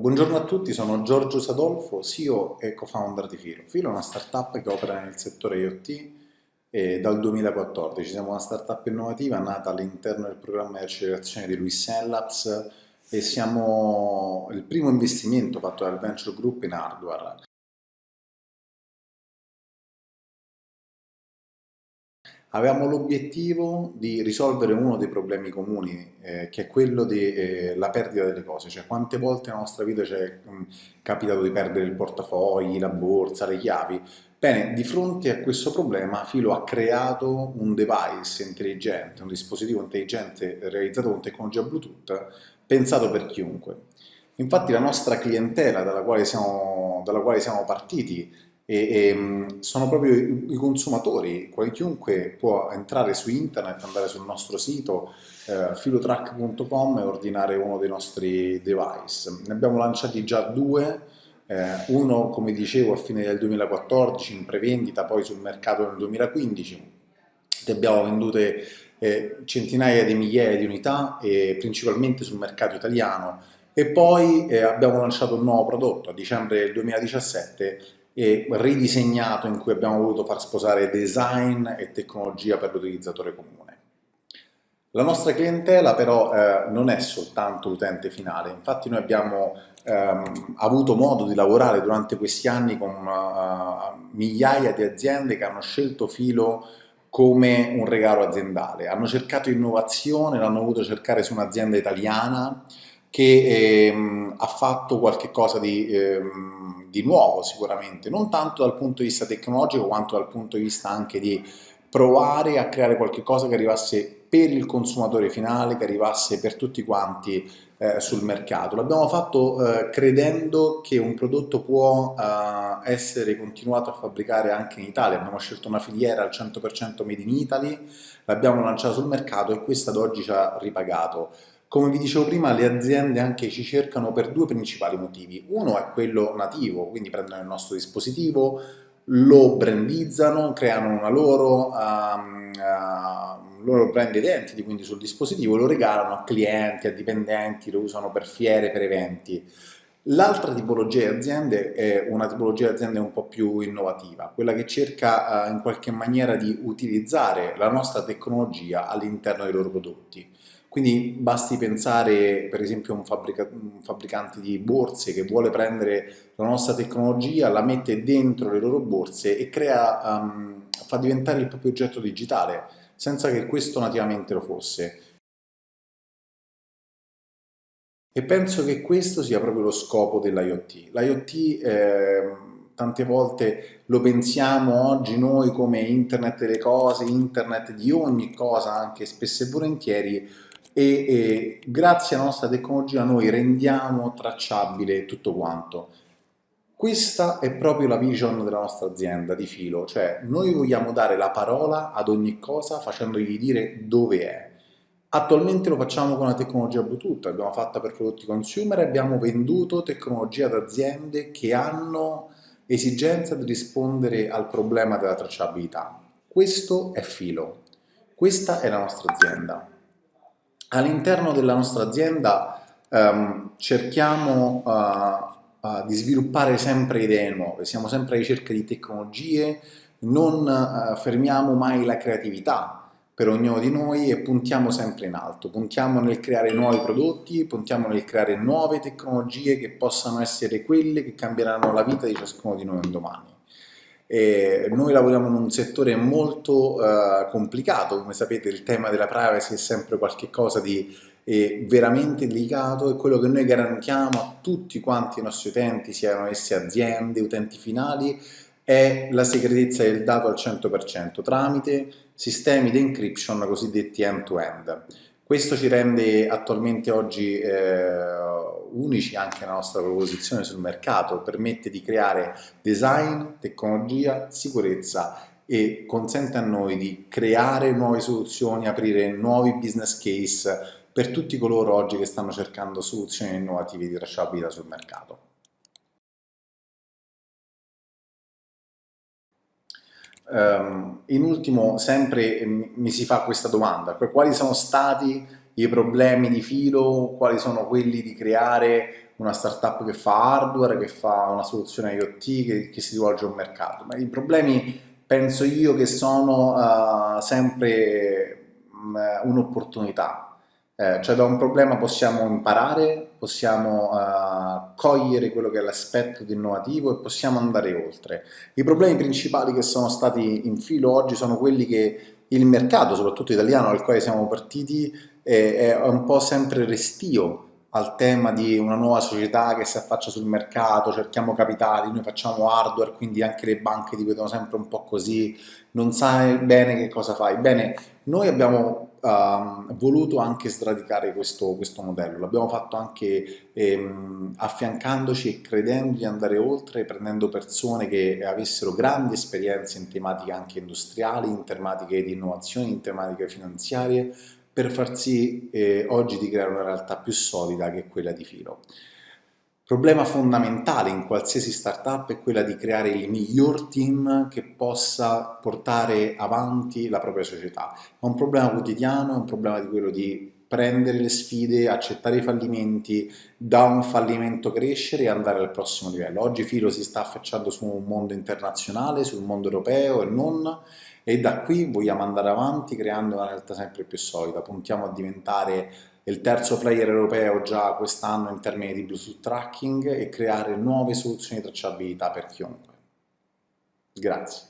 Buongiorno a tutti, sono Giorgio Sadolfo, CEO e co-founder di Filo. Filo è una startup che opera nel settore IoT e dal 2014. Siamo una startup innovativa nata all'interno del programma di accelerazione di Luis Labs e siamo il primo investimento fatto dal Venture Group in hardware. Avevamo l'obiettivo di risolvere uno dei problemi comuni, eh, che è quello della eh, perdita delle cose, cioè quante volte nella nostra vita ci è mh, capitato di perdere il portafogli, la borsa, le chiavi. Bene, di fronte a questo problema Filo ha creato un device intelligente, un dispositivo intelligente realizzato con tecnologia Bluetooth, pensato per chiunque. Infatti la nostra clientela dalla quale siamo, dalla quale siamo partiti e, e, mm, sono proprio i, i consumatori, chiunque può entrare su internet, andare sul nostro sito eh, filotrack.com e ordinare uno dei nostri device. Ne abbiamo lanciati già due, eh, uno come dicevo a fine del 2014 in prevendita, poi sul mercato nel 2015, ne abbiamo vendute eh, centinaia di migliaia di unità, principalmente sul mercato italiano, e poi eh, abbiamo lanciato un nuovo prodotto a dicembre del 2017 e ridisegnato in cui abbiamo voluto far sposare design e tecnologia per l'utilizzatore comune. La nostra clientela però eh, non è soltanto l'utente finale, infatti noi abbiamo ehm, avuto modo di lavorare durante questi anni con uh, migliaia di aziende che hanno scelto Filo come un regalo aziendale, hanno cercato innovazione, l'hanno voluto cercare su un'azienda italiana che ehm, ha fatto qualche cosa di... Ehm, di nuovo sicuramente, non tanto dal punto di vista tecnologico quanto dal punto di vista anche di provare a creare qualcosa che arrivasse per il consumatore finale, che arrivasse per tutti quanti eh, sul mercato. L'abbiamo fatto eh, credendo che un prodotto può eh, essere continuato a fabbricare anche in Italia. Abbiamo scelto una filiera al 100% made in Italy, l'abbiamo lanciato sul mercato e questa ad oggi ci ha ripagato. Come vi dicevo prima, le aziende anche ci cercano per due principali motivi. Uno è quello nativo, quindi prendono il nostro dispositivo, lo brandizzano, creano una loro, um, uh, loro brand identity, quindi sul dispositivo, lo regalano a clienti, a dipendenti, lo usano per fiere, per eventi. L'altra tipologia di aziende è una tipologia di aziende un po' più innovativa, quella che cerca uh, in qualche maniera di utilizzare la nostra tecnologia all'interno dei loro prodotti. Quindi basti pensare per esempio a un, fabbrica un, fabbricante di borse che vuole prendere la nostra tecnologia, la mette dentro le loro borse e crea, um, fa diventare il proprio oggetto digitale, senza che questo nativamente lo fosse. E penso che questo sia proprio lo scopo dell'IoT. L'IoT eh, tante volte lo pensiamo oggi noi come internet delle cose, internet di ogni cosa, anche spesso e volentieri, e, e grazie alla nostra tecnologia noi rendiamo tracciabile tutto quanto. Questa è proprio la vision della nostra azienda di filo, cioè noi vogliamo dare la parola ad ogni cosa facendogli dire dove è. Attualmente lo facciamo con la tecnologia Bluetooth, l'abbiamo fatta per prodotti consumer e abbiamo venduto tecnologia ad aziende che hanno esigenza di rispondere al problema della tracciabilità. Questo è filo, questa è la nostra azienda. All'interno della nostra azienda um, cerchiamo uh, uh, di sviluppare sempre idee nuove, siamo sempre alla ricerca di tecnologie, non uh, fermiamo mai la creatività per ognuno di noi e puntiamo sempre in alto, puntiamo nel creare nuovi prodotti, puntiamo nel creare nuove tecnologie che possano essere quelle che cambieranno la vita di ciascuno di noi un domani. E noi lavoriamo in un settore molto uh, complicato, come sapete il tema della privacy è sempre qualcosa di veramente delicato. E quello che noi garantiamo a tutti quanti i nostri utenti, siano essi aziende, utenti finali, è la segretezza del dato al 100% tramite sistemi di encryption cosiddetti end-to-end. -end. Questo ci rende attualmente oggi eh, unici anche nella nostra proposizione sul mercato, permette di creare design, tecnologia, sicurezza e consente a noi di creare nuove soluzioni, aprire nuovi business case per tutti coloro oggi che stanno cercando soluzioni innovative di tracciabilità sul mercato. In ultimo, sempre mi si fa questa domanda, quali sono stati i problemi di filo, quali sono quelli di creare una startup che fa hardware, che fa una soluzione IoT, che, che si rivolge a un mercato. Ma i problemi penso io che sono uh, sempre un'opportunità. Eh, cioè da un problema possiamo imparare, possiamo uh, cogliere quello che è l'aspetto innovativo e possiamo andare oltre. I problemi principali che sono stati in filo oggi sono quelli che il mercato, soprattutto italiano, al quale siamo partiti, è, è un po' sempre restio al tema di una nuova società che si affaccia sul mercato, cerchiamo capitali, noi facciamo hardware, quindi anche le banche ti vedono sempre un po' così, non sai bene che cosa fai. Bene, noi abbiamo um, voluto anche sradicare questo, questo modello, l'abbiamo fatto anche ehm, affiancandoci e credendo di andare oltre, prendendo persone che avessero grandi esperienze in tematiche anche industriali, in tematiche di innovazione, in tematiche finanziarie, per far sì eh, oggi di creare una realtà più solida che quella di filo. Problema fondamentale in qualsiasi startup è quella di creare il miglior team che possa portare avanti la propria società. È un problema quotidiano, è un problema di quello di prendere le sfide, accettare i fallimenti, da un fallimento crescere e andare al prossimo livello. Oggi Filo si sta affacciando su un mondo internazionale, sul mondo europeo e non, e da qui vogliamo andare avanti creando una realtà sempre più solida, puntiamo a diventare il terzo player europeo già quest'anno in termini di Bluetooth tracking e creare nuove soluzioni di tracciabilità per chiunque. Grazie.